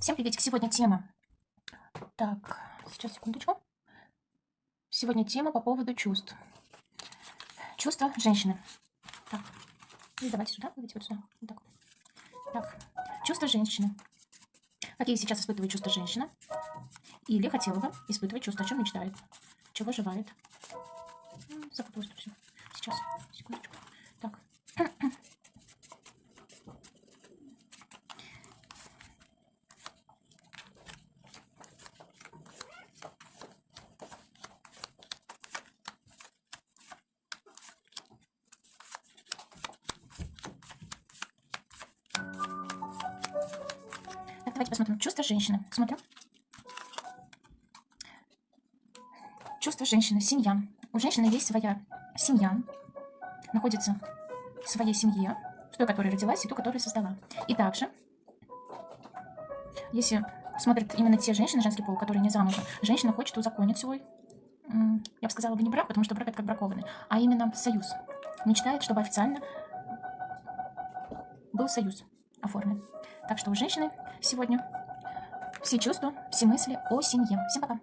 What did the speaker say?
Всем приветик. Сегодня тема. Так, сейчас, секундочку. Сегодня тема по поводу чувств. Чувства женщины. Так, и давайте сюда, давайте вот сюда. Вот так. так, чувства женщины. Какие сейчас испытывает чувства женщина? Или хотела бы испытывать чувства, о чем мечтает, чего желает. Запуталась все. Сейчас, секундочку. Так. Так, давайте посмотрим. Чувство женщины. Смотрим. Чувство женщины. Семья. У женщины есть своя семья. Находится в своей семье. В той, которая родилась, и ту, которую создала. И также, если смотрят именно те женщины, женский пол, которые не замужем, женщина хочет узаконить свой, я бы сказала бы не брак, потому что брак это как бракованный, а именно союз. Мечтает, чтобы официально был союз оформлен. Так что у женщины сегодня все чувства, все мысли о семье. Всем пока!